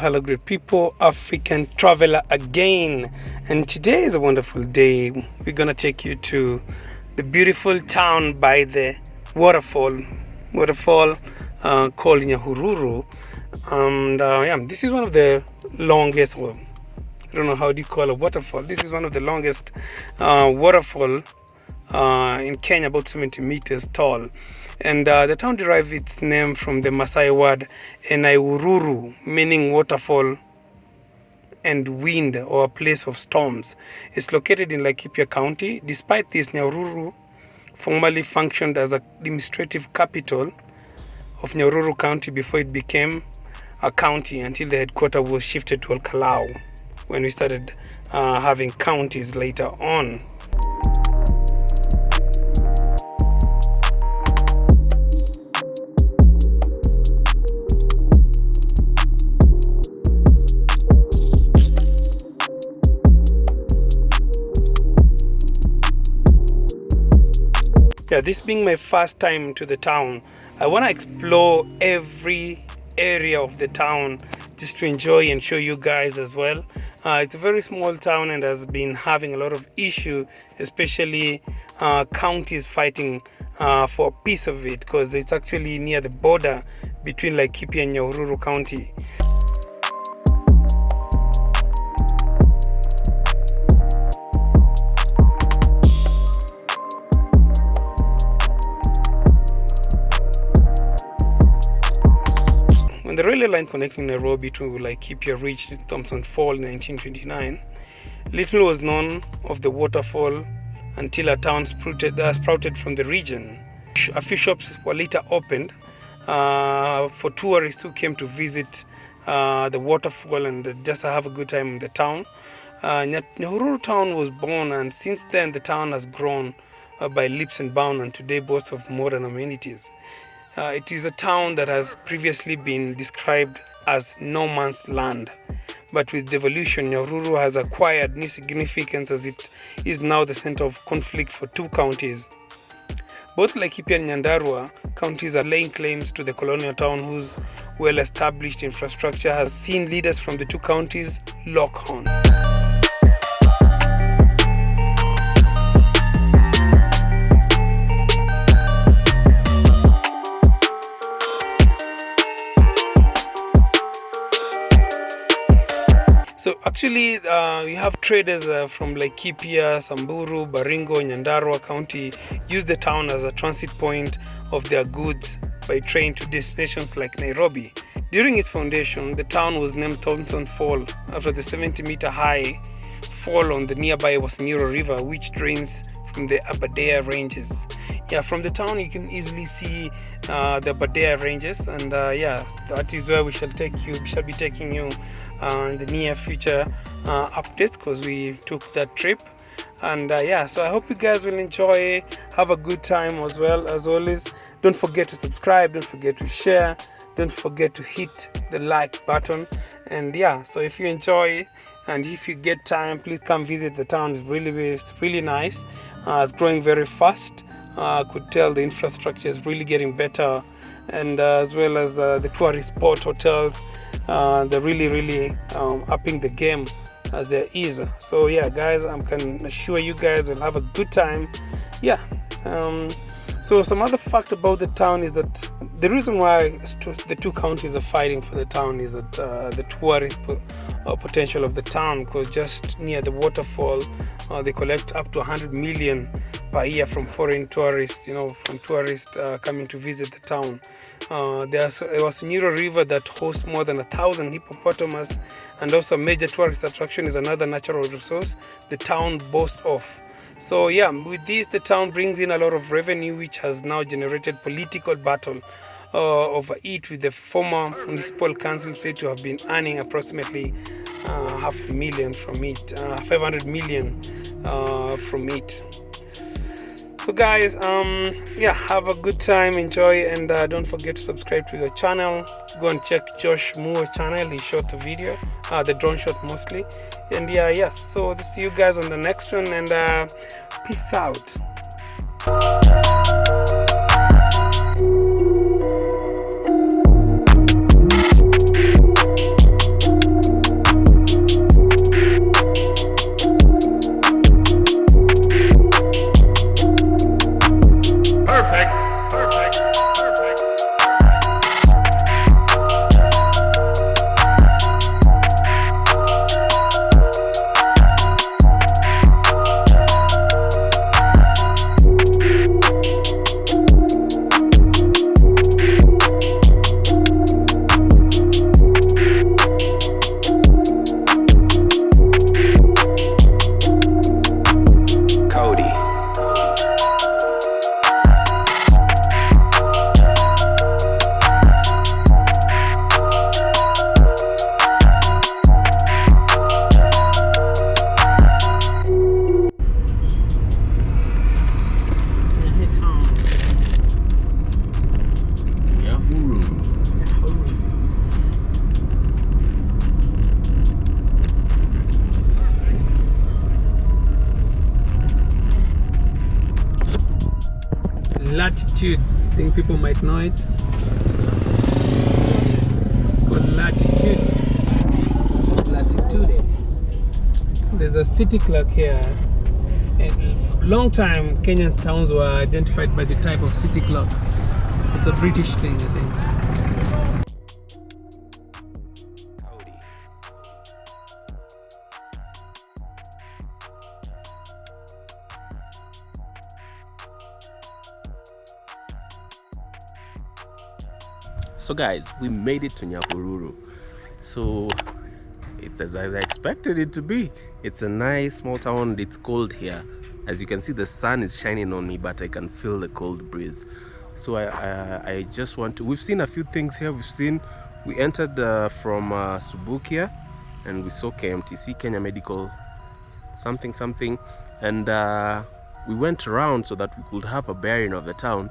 Hello, great people, African traveler again. And today is a wonderful day. We're gonna take you to the beautiful town by the waterfall, waterfall uh, called Nyahururu. And uh, yeah, this is one of the longest, well, I don't know how do you call a waterfall. This is one of the longest uh, waterfall uh, in Kenya, about 70 meters tall. And uh, the town derived its name from the Maasai word Enaururu, meaning waterfall and wind or place of storms. It's located in Laikipia County. Despite this, Nyahururu formerly functioned as a administrative capital of Nyahururu County before it became a county until the headquarters was shifted to Ol Kalou when we started uh, having counties later on. Yeah this being my first time to the town i want to explore every area of the town just to enjoy and show you guys as well. Uh, it's a very small town and has been having a lot of issue especially uh, counties fighting uh, for a piece of it because it's actually near the border between Laikipia and Nyahururu County When the railway line connecting Nairobi to Laikipia reached Thomson Fall in 1929, little was known of the waterfall until a town sprouted, uh, sprouted from the region. A few shops were later opened uh, for tourists who came to visit uh, the waterfall and just have a good time in the town. Uh, Nyahururu town was born and since then the town has grown uh, by leaps and bounds and today boasts of modern amenities. Uh, it is a town that has previously been described as no man's land. But with devolution, nyaruru has acquired new significance as it is now the center of conflict for two counties. Both Laikipia and Nyandarua counties are laying claims to the colonial town whose well-established infrastructure has seen leaders from the two counties lock horn. So actually, uh, we have traders uh, from Laikipia, Samburu, Baringo, Nyandarua County use the town as a transit point of their goods by train to destinations like Nairobi. During its foundation, the town was named Thomson Fall after the 70 meter high fall on the nearby Waso Nyiro River, which drains from the Aberdare Ranges. Yeah, from the town you can easily see uh, the Aberdare Ranges, and uh, yeah, that is where we shall take you. We shall be taking you in the near future uh, updates because we took that trip. And uh, yeah, so I hope you guys will enjoy, have a good time as well. As always, don't forget to subscribe, don't forget to share, don't forget to hit the like button. And yeah, so if you enjoy and if you get time please come visit the town. It's really it's really nice. Uh, it's growing very fast. Uh, I could tell the infrastructure is really getting better. And uh, as well as uh, the tourist spot hotels uh, they're really really um, upping the game as there is so yeah guys I can assure you guys will have a good time. Yeah um, so some other fact about the town is that the reason why the two counties are fighting for the town is that uh, the tourist uh, potential of the town because just near the waterfall uh, they collect up to 100 million per year from foreign tourists you know from tourists uh, coming to visit the town uh, there was Nyiro River that hosts more than a thousand hippopotamus and also a major tourist attraction is another natural resource the town boasts of so yeah, with this, the town brings in a lot of revenue, which has now generated political battle uh, over it, with the former municipal council said to have been earning approximately uh, half a million from it, uh, 500 million uh, from it. So guys, um, yeah, have a good time, enjoy, and uh, don't forget to subscribe to the channel. Go and check Josh Moore channel. He shot the video, uh, the drone shot mostly and yeah yes so see you guys on the next one and uh, peace out Latitude. I think people might know it. It's called Latitude. Latitude. There's a city clock here. And long time Kenyan towns were identified by the type of city clock. It's a British thing, I think. So guys, we made it to Nyahururu. So it's as I expected it to be. It's a nice small town. It's cold here. As you can see, the sun is shining on me, but I can feel the cold breeze. So I, I, I just want to. We've seen a few things here. We've seen. We entered uh, from uh, Subukia, and we saw KMTC, Kenya Medical, something something, and uh, we went around so that we could have a bearing of the town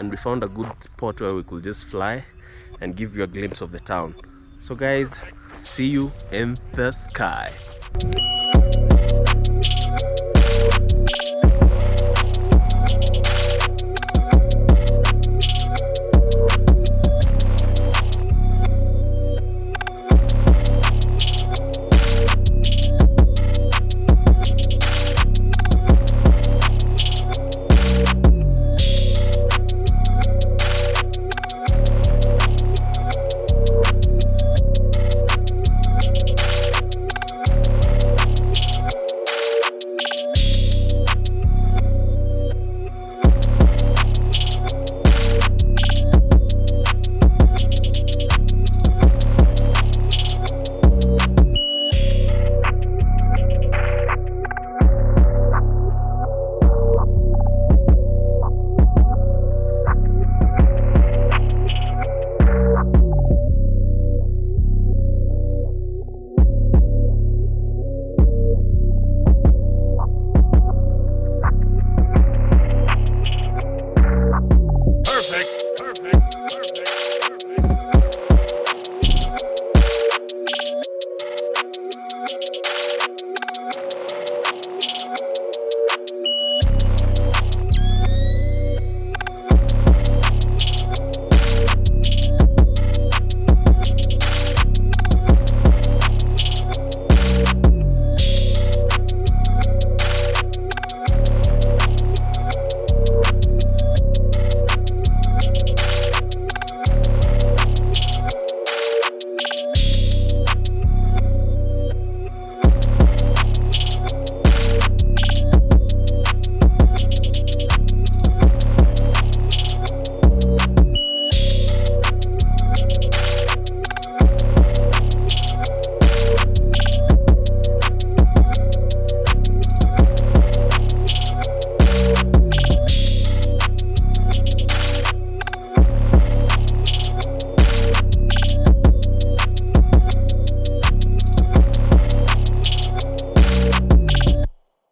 and we found a good spot where we could just fly and give you a glimpse of the town. So guys see you in the sky